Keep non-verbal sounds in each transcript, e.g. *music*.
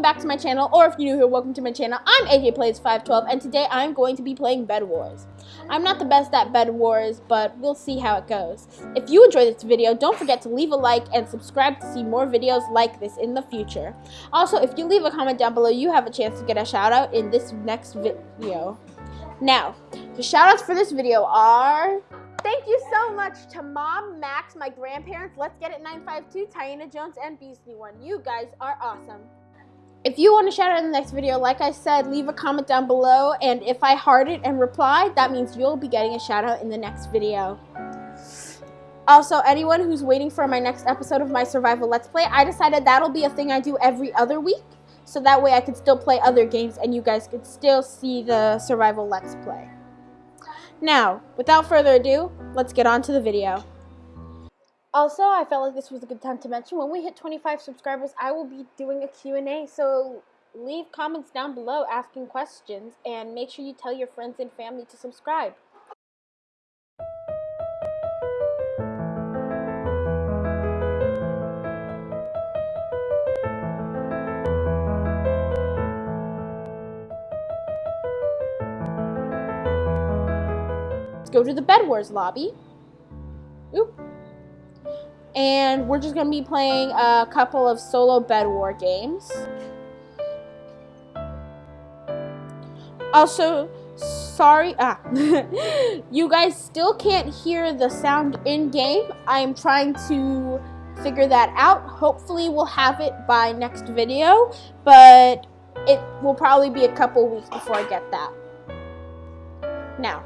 welcome back to my channel, or if you're new here, welcome to my channel. I'm AJ Plays 512, and today I'm going to be playing Bed Wars. I'm not the best at Bed Wars, but we'll see how it goes. If you enjoyed this video, don't forget to leave a like and subscribe to see more videos like this in the future. Also, if you leave a comment down below, you have a chance to get a shout out in this next video. Now, the shout outs for this video are... Thank you so much to Mom, Max, my grandparents, Let's Get It 952, Tiana Jones, and Beastly One. You guys are awesome. If you want to shout out in the next video, like I said, leave a comment down below, and if I heart it and reply, that means you'll be getting a shout out in the next video. Also, anyone who's waiting for my next episode of my survival let's play, I decided that'll be a thing I do every other week, so that way I could still play other games and you guys could still see the survival let's play. Now, without further ado, let's get on to the video. Also, I felt like this was a good time to mention when we hit 25 subscribers, I will be doing a Q&A, so leave comments down below asking questions and make sure you tell your friends and family to subscribe. Let's go to the Bed Wars lobby. And we're just to be playing a couple of solo Bed War games. Also, sorry, ah, *laughs* you guys still can't hear the sound in-game. I'm trying to figure that out. Hopefully we'll have it by next video, but it will probably be a couple weeks before I get that. Now,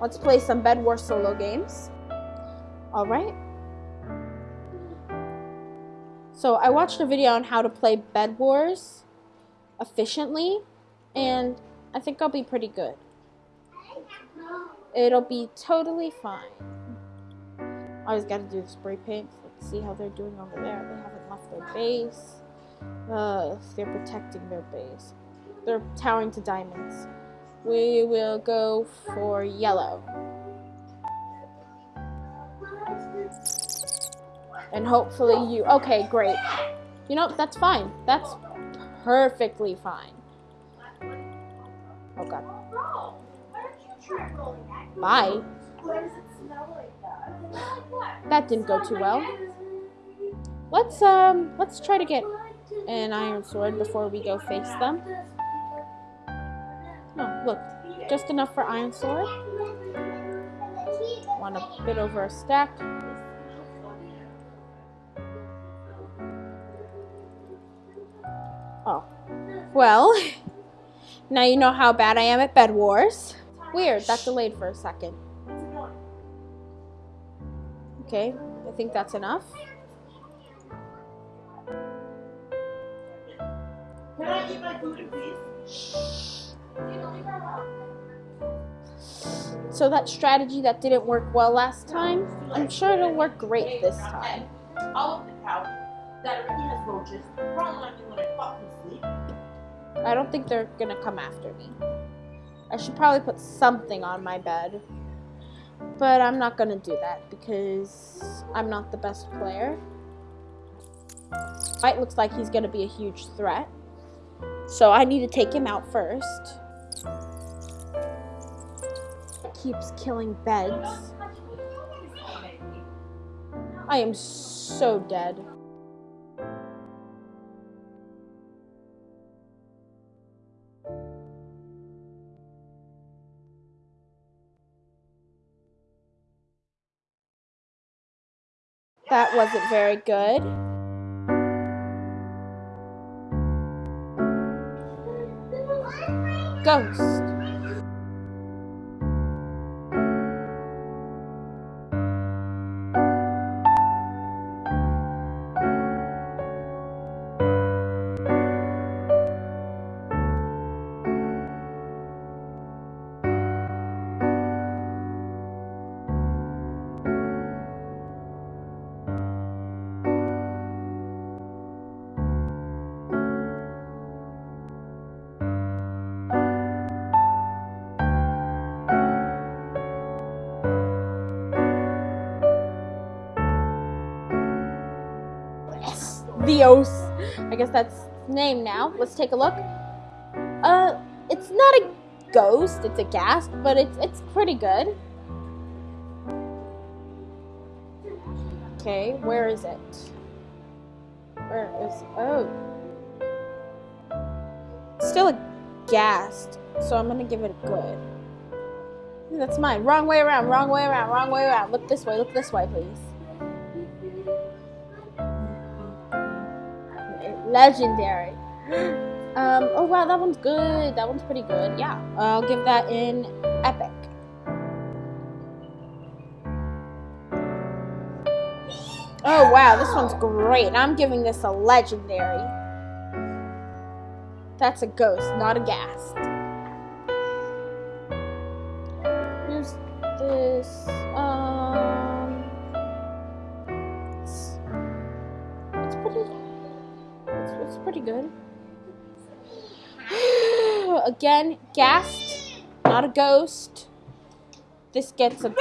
Let's play some Bed War solo games. Alright. So I watched a video on how to play Bed Wars efficiently, and I think I'll be pretty good. It'll be totally fine. I always gotta do the spray paint. Let's see how they're doing over there. They haven't left their base. Uh, they're protecting their base. They're towering to diamonds we will go for yellow. And hopefully you, okay, great. You know, that's fine. That's perfectly fine. Oh god. Bye. That didn't go too well. Let's, um, let's try to get an iron sword before we go face them. No, look, just enough for iron sword. Want a bit over a stack. Well, *laughs* now you know how bad I am at Bed Wars. Weird, that delayed for a second. Okay, I think that's enough. Can I eat my food in peace? So that strategy that didn't work well last time, I'm sure it'll work great this time. All of the couch that already has roaches, probably when I fucking sleep. I don't think they're gonna come after me. I should probably put something on my bed. But I'm not gonna do that because I'm not the best player. White looks like he's gonna be a huge threat. So I need to take him out first keeps killing beds. I am so dead. That wasn't very good. Ghost. I guess that's name now. Let's take a look. Uh, it's not a ghost, it's a ghast, but it's it's pretty good. Okay, where is it? Where is oh still a ghast, so I'm gonna give it a good. That's mine. Wrong way around, wrong way around, wrong way around. Look this way, look this way, please. Legendary. Um, oh wow, that one's good. That one's pretty good. Yeah, I'll give that in epic. Oh wow, this one's great. I'm giving this a legendary. That's a ghost, not a ghast. Here's this. Pretty good. *sighs* Again, ghast, not a ghost. This gets a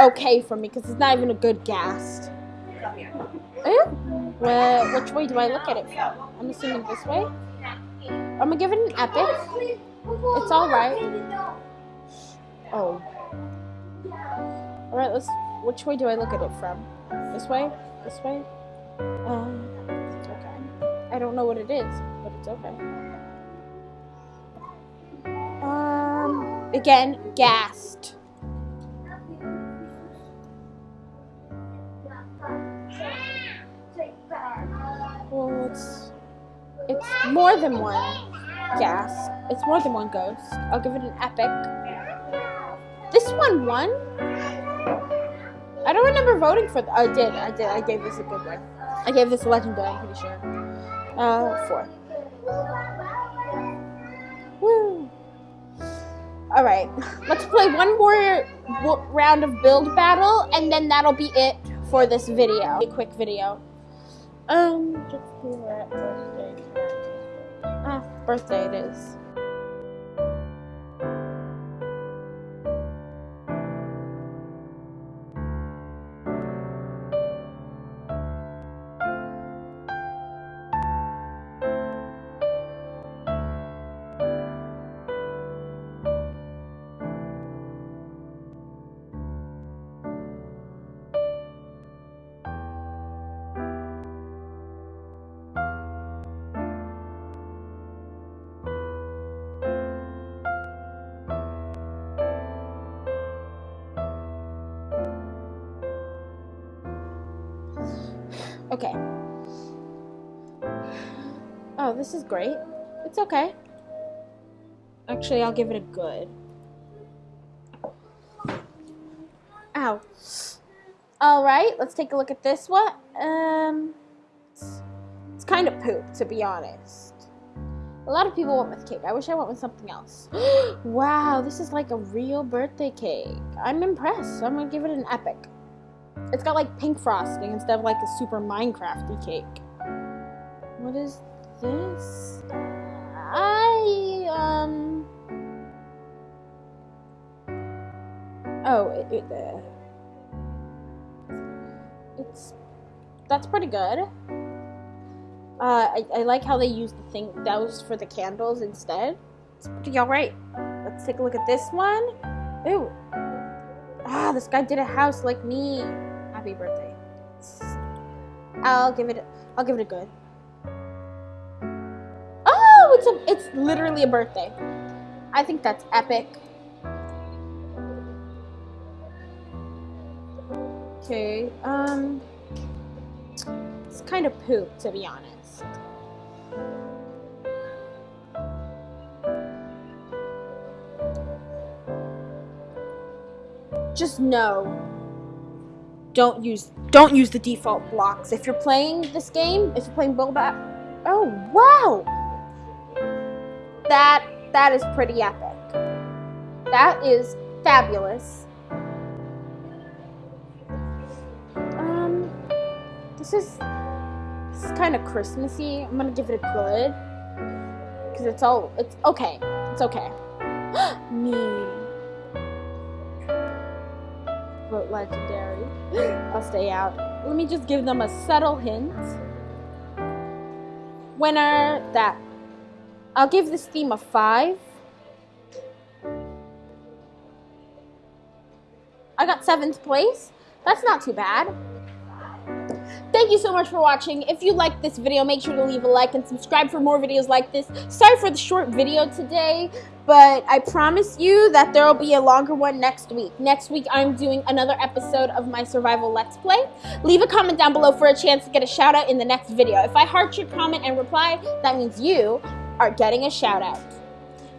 okay for me because it's not even a good ghast. Oh, well, which way do I look at it from? I'm assuming this way. I'm gonna give it an epic. It's alright. Oh. Alright, let's. Which way do I look at it from? This way? This way? Um, okay. I don't know what it is, but it's okay. Um, again, ghast. Well, it's it's more than one ghast. It's more than one ghost. I'll give it an epic. This one won. I don't remember voting for. I did. I did. I gave this a good one. I gave this a legendary. I'm pretty sure. Uh, four. Woo. All right. Let's play one more round of build battle, and then that'll be it for this video. A quick video. Um, just birthday. Ah, birthday it is. Okay. Oh, this is great. It's okay. Actually, I'll give it a good. Ow. Alright, let's take a look at this one. Um, it's, it's kind of poop, to be honest. A lot of people went with cake. I wish I went with something else. *gasps* wow, this is like a real birthday cake. I'm impressed. I'm going to give it an epic. It's got like pink frosting instead of like a super Minecrafty cake. What is this? I, um... Oh, it, it, uh, it's, that's pretty good. Uh, I, I like how they use the thing, those for the candles instead. It's pretty alright. Let's take a look at this one. Ooh. Ah, this guy did a house like me happy birthday. I'll give it. I'll give it a good. Oh, it's a. It's literally a birthday. I think that's epic. Okay. Um. It's kind of poop, to be honest. Just no don't use don't use the default blocks. If you're playing this game, if you're playing Boba, oh wow, that that is pretty epic. That is fabulous. Um, this is this is kind of Christmassy. I'm gonna give it a good because it's all it's okay. It's okay. *gasps* Me vote legendary. *gasps* I'll stay out. Let me just give them a subtle hint. winner that I'll give this theme a five. I got seventh place. That's not too bad. Thank you so much for watching. If you liked this video, make sure to leave a like and subscribe for more videos like this. Sorry for the short video today, but I promise you that there will be a longer one next week. Next week, I'm doing another episode of my survival let's play. Leave a comment down below for a chance to get a shout out in the next video. If I heart your comment and reply, that means you are getting a shout out.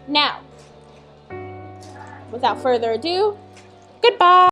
Now, without further ado, goodbye.